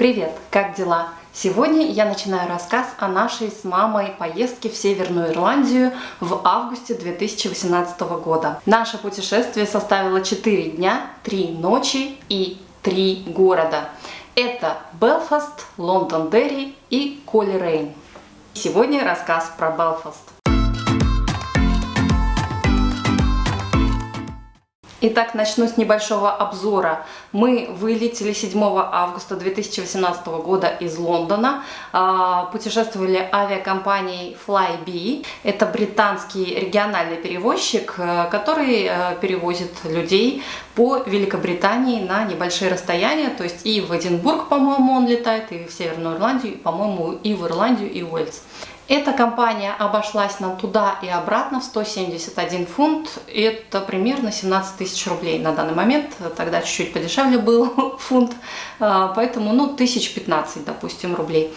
Привет, как дела? Сегодня я начинаю рассказ о нашей с мамой поездке в Северную Ирландию в августе 2018 года. Наше путешествие составило 4 дня, 3 ночи и 3 города. Это Белфаст, Лондон-Дерри и Колли-Рейн. Сегодня рассказ про Белфаст. Итак, начну с небольшого обзора. Мы вылетели 7 августа 2018 года из Лондона, а, путешествовали авиакомпанией Flybe. Это британский региональный перевозчик, э, который э, перевозит людей по Великобритании на небольшие расстояния, то есть и в Эдинбург, по-моему, он летает, и в Северную Ирландию, по-моему, и в Ирландию, и в Уэльс. Эта компания обошлась нам туда и обратно в 171 фунт. Это примерно 17 тысяч рублей на данный момент. Тогда чуть-чуть подешевле был фунт, а, поэтому ну, тысяч 15, допустим, рублей.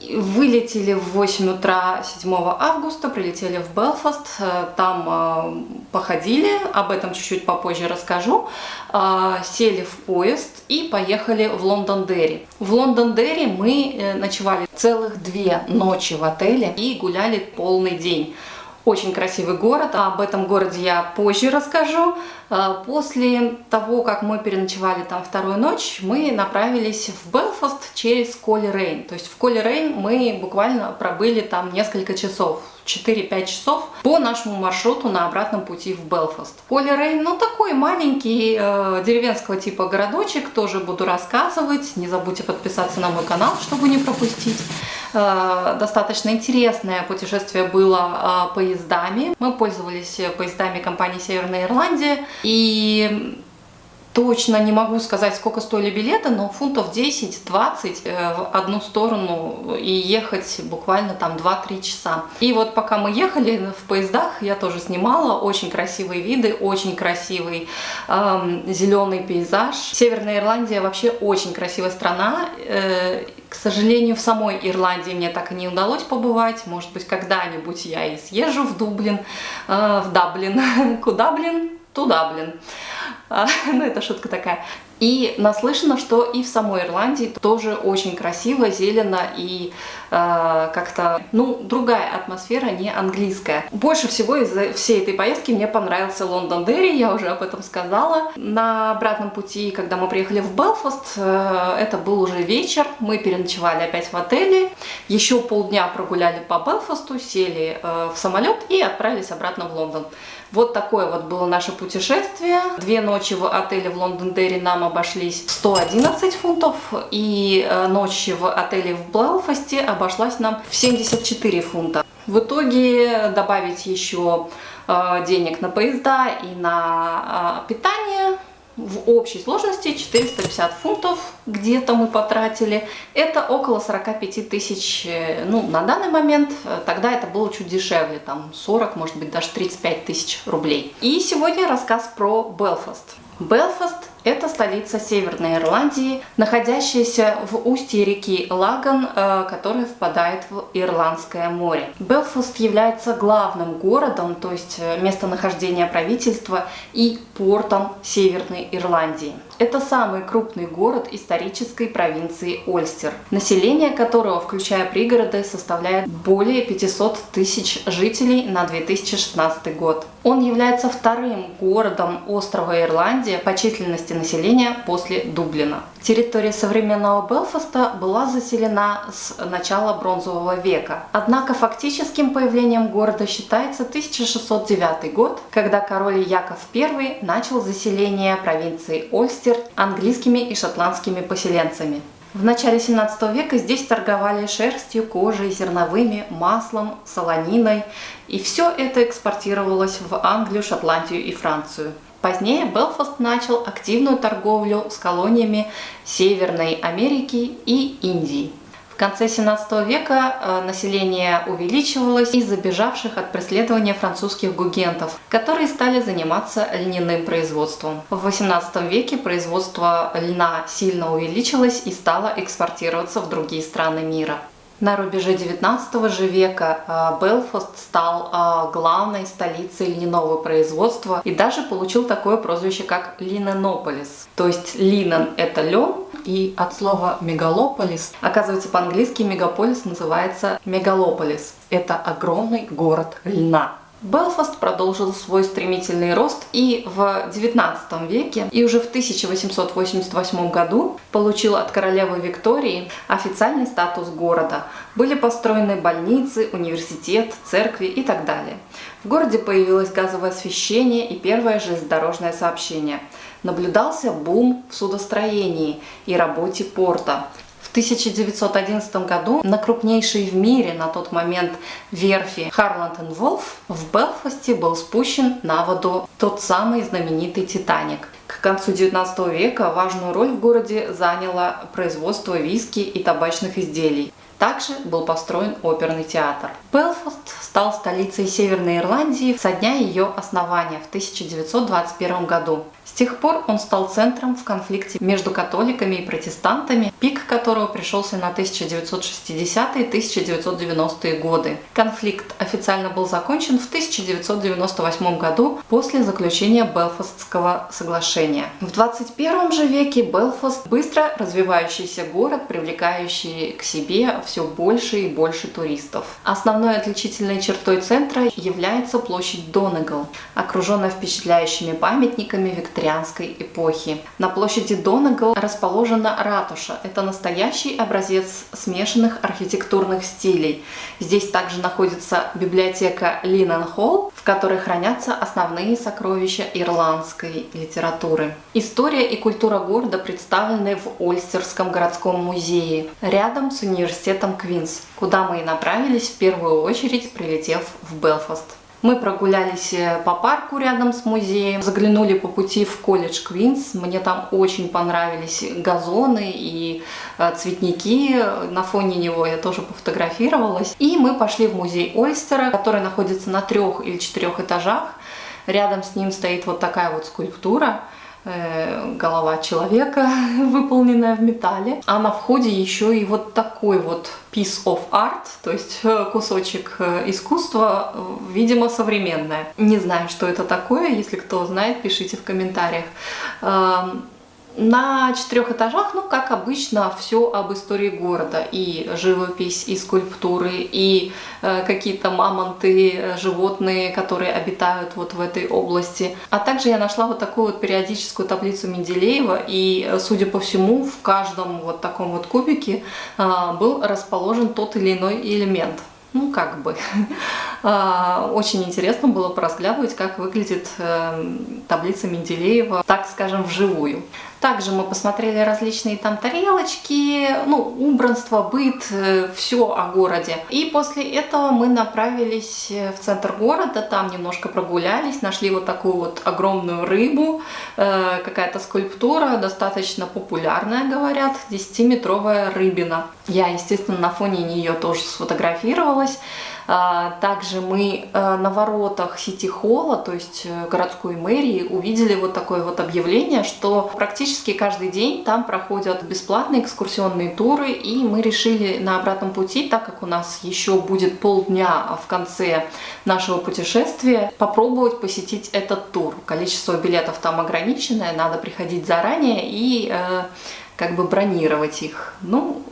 Вылетели в 8 утра 7 августа, прилетели в Белфаст, э, там э, походили, об этом чуть-чуть попозже расскажу, э, сели в поезд и поехали в Лондондерри. В Лондондерри мы ночевали целых две ночи в отеле и гуляли полный день. Очень красивый город, об этом городе я позже расскажу. А, после того, как мы переночевали там вторую ночь, мы направились в Белфаст через Коли Рейн. То есть в Коли Рейн мы буквально пробыли там несколько часов. 4-5 часов по нашему маршруту на обратном пути в Белфаст. Коли Рейн, ну такой маленький э, деревенского типа городочек, тоже буду рассказывать. Не забудьте подписаться на мой канал, чтобы не пропустить. Э, достаточно интересное путешествие было э, поездами. Мы пользовались поездами компании Северная Ирландия. И Точно не могу сказать, сколько стоили билеты, но фунтов 10-20 э, в одну сторону и ехать буквально там 2-3 часа. И вот пока мы ехали в поездах, я тоже снимала очень красивые виды, очень красивый эм, зеленый пейзаж. Северная Ирландия вообще очень красивая страна. Э, к сожалению, в самой Ирландии мне так и не удалось побывать. Может быть, когда-нибудь я и съезжу в Дублин, э, в Даблин. Куда, блин? Туда, блин. А, ну, это шутка такая. И наслышано, что и в самой Ирландии тоже очень красиво, зелено и э, как-то, ну, другая атмосфера, не английская. Больше всего из всей этой поездки мне понравился Лондондерри, я уже об этом сказала. На обратном пути, когда мы приехали в Белфаст, э, это был уже вечер, мы переночевали опять в отеле, еще полдня прогуляли по Белфасту, сели э, в самолет и отправились обратно в Лондон. Вот такое вот было наше путешествие. Две ночи в отеле в Лондон-Дерри нам обошлись 111 фунтов, и э, ночь в отеле в Белфасте обошлась нам в 74 фунта. В итоге добавить еще э, денег на поезда и на э, питание в общей сложности 450 фунтов где-то мы потратили. Это около 45 тысяч, ну, на данный момент, тогда это было чуть дешевле, там 40, может быть, даже 35 тысяч рублей. И сегодня рассказ про Белфаст. Белфаст – это столица Северной Ирландии, находящаяся в устье реки Лаган, э, которая впадает в Ирландское море. Белфаст является главным городом, то есть э, местонахождение правительства и портом Северной Ирландии. Это самый крупный город исторической провинции Ольстер, население которого, включая пригороды, составляет более 500 тысяч жителей на 2016 год. Он является вторым городом острова Ирландия по численности населения после Дублина. Территория современного Белфаста была заселена с начала бронзового века. Однако фактическим появлением города считается 1609 год, когда король Яков I начал заселение провинции Ольстер английскими и шотландскими поселенцами. В начале 17 века здесь торговали шерстью, кожей, зерновыми, маслом, солониной, и все это экспортировалось в Англию, Шотландию и Францию. Позднее Белфаст начал активную торговлю с колониями Северной Америки и Индии. В конце 17 века э, население увеличивалось из-за бежавших от преследования французских гугентов, которые стали заниматься льняным производством. В 18 веке производство льна сильно увеличилось и стало экспортироваться в другие страны мира. На рубеже 19 же века а, Белфаст стал а, главной столицей льняного производства и даже получил такое прозвище, как Линенополис. То есть линен – это лен, и от слова мегалополис. Оказывается, по-английски мегаполис называется мегалополис. Это огромный город льна. Белфаст продолжил свой стремительный рост и в 19 веке, и уже в 1888 году получил от королевы Виктории официальный статус города. Были построены больницы, университет, церкви и так далее. В городе появилось газовое освещение и первое железнодорожное сообщение. Наблюдался бум в судостроении и работе порта. 1911 году на крупнейшей в мире на тот момент верфи Харланд Волф в Белфасте был спущен на воду тот самый знаменитый Титаник. К концу 19 века важную роль в городе заняло производство виски и табачных изделий. Также был построен оперный театр. Белфаст стал столицей Северной Ирландии со дня ее основания в 1921 году тех пор он стал центром в конфликте между католиками и протестантами, пик которого пришелся на 1960-1990-е годы. Конфликт официально был закончен в 1998 году после заключения Белфастского соглашения. В 21 же веке Белфаст – быстро развивающийся город, привлекающий к себе все больше и больше туристов. Основной отличительной чертой центра является площадь Донегал, окруженная впечатляющими памятниками викторианской эпохи. На площади Донегал расположена ратуша. Это настоящий образец смешанных архитектурных стилей. Здесь также находится библиотека Линнен Холл, в которой хранятся основные сокровища ирландской литературы. История и культура города представлены в Ольстерском городском музее, рядом с университетом Квинс, куда мы и направились в первую очередь, прилетев в Белфаст. Мы прогулялись э, по парку рядом с музеем, заглянули по пути в колледж Квинс. Мне там очень понравились газоны и э, цветники. На фоне него я тоже пофотографировалась. И мы пошли в музей Ольстера, который находится на трех или четырех этажах. Рядом с ним стоит вот такая вот скульптура. Э, голова человека, выполненная в металле. А на входе еще и вот такой вот piece of art, то есть э, кусочек э, искусства, видимо, современное. Не знаю, что это такое, если кто знает, пишите в комментариях. На четырех этажах, ну, как обычно, все об истории города. И живопись, и скульптуры, и э, какие-то мамонты, э, животные, которые обитают вот в этой области. А также я нашла вот такую вот периодическую таблицу Менделеева, и, э, судя по всему, в каждом вот таком вот кубике э, был расположен тот или иной элемент ну, как бы. А, очень интересно было поразглядывать, как выглядит эм, таблица Менделеева, так скажем, вживую. Также мы посмотрели различные там тарелочки, ну, убранство, быт, э, все о городе. И после этого мы направились э, в центр города, там немножко прогулялись, нашли вот такую вот огромную рыбу, э, какая-то скульптура, достаточно популярная, говорят, 10-метровая рыбина. Я, естественно, на фоне нее тоже сфотографировалась. А, также мы э, на воротах Сити-холла, то есть э, городской мэрии, увидели вот такое вот объявление, что практически каждый день там проходят бесплатные экскурсионные туры, и мы решили на обратном пути, так как у нас еще будет полдня в конце нашего путешествия, попробовать посетить этот тур. Количество билетов там ограниченное, надо приходить заранее и э, как бы бронировать их. Ну,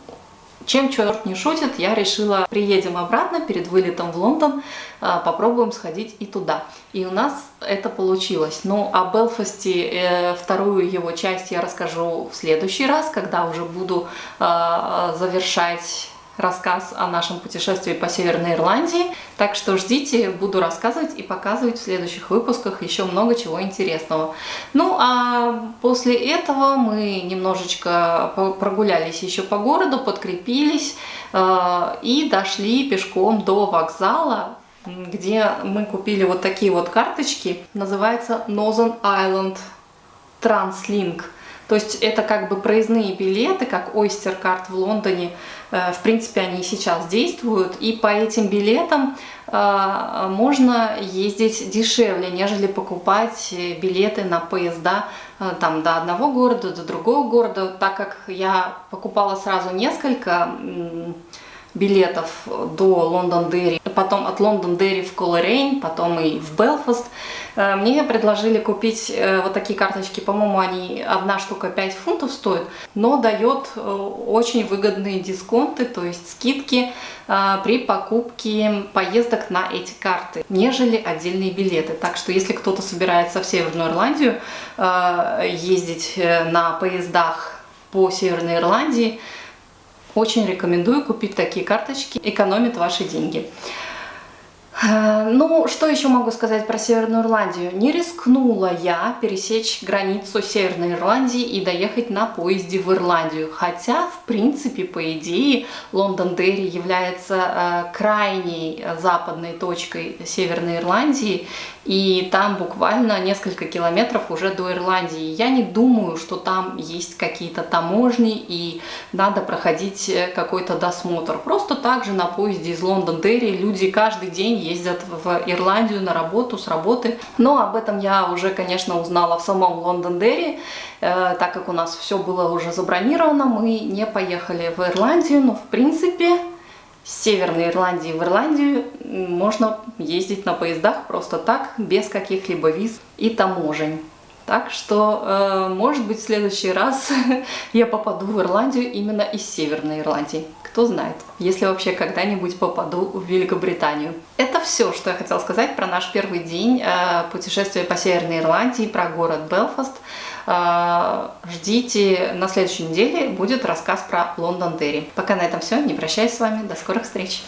чем черт не шутит, я решила, приедем обратно перед вылетом в Лондон, а, попробуем сходить и туда. И у нас это получилось. Ну, о Белфасте, э, вторую его часть я расскажу в следующий раз, когда уже буду а, завершать рассказ о нашем путешествии по Северной Ирландии. Так что ждите, буду рассказывать и показывать в следующих выпусках еще много чего интересного. Ну а после этого мы немножечко прогулялись еще по городу, подкрепились э, и дошли пешком до вокзала, где мы купили вот такие вот карточки. Называется Northern Island Translink. То есть это как бы проездные билеты, как Oyster Card в Лондоне. Э, в принципе, они сейчас действуют. И по этим билетам э, можно ездить дешевле, нежели покупать билеты на поезда э, там, до одного города, до другого города. Так как я покупала сразу несколько билетов до Лондондерри, потом от Лондондерри в Колорейн, потом и в Белфаст, Э, мне предложили купить э, вот такие карточки, по-моему, они одна штука 5 фунтов стоит, но дает э, очень выгодные дисконты, то есть скидки при покупке поездок на эти карты, нежели отдельные билеты. Так что если кто-то собирается в Северную Ирландию ездить на поездах по Северной Ирландии, очень рекомендую купить такие карточки, экономит ваши деньги. Э, ну, что еще могу сказать про Северную Ирландию? Не рискнула я пересечь границу Северной Ирландии и доехать на поезде в Ирландию. Хотя, в принципе, по идее, Лондон-Дерри является э, крайней западной точкой Северной Ирландии, и там буквально несколько километров уже до Ирландии. Я не думаю, что там есть какие-то таможни и надо проходить э, какой-то досмотр. Просто так же на поезде из Лондон-Дерри люди каждый день ездят в Ирландию на работу, с работы. Но об этом я уже, конечно, узнала в самом Лондон-Дерри, э, так как у нас все было уже забронировано, мы не поехали в Ирландию, но в принципе с Северной Ирландии в Ирландию можно ездить на поездах просто так, без каких-либо виз и таможень. Так что, э, может быть, в следующий раз я попаду в Ирландию именно из Северной Ирландии. Кто знает, если вообще когда-нибудь попаду в Великобританию. Это все, что я хотела сказать про наш первый день э, путешествия по Северной Ирландии, про город Белфаст. Э, ждите, на следующей неделе будет рассказ про Лондон Дерри. Пока на этом все, не прощаюсь с вами, до скорых встреч!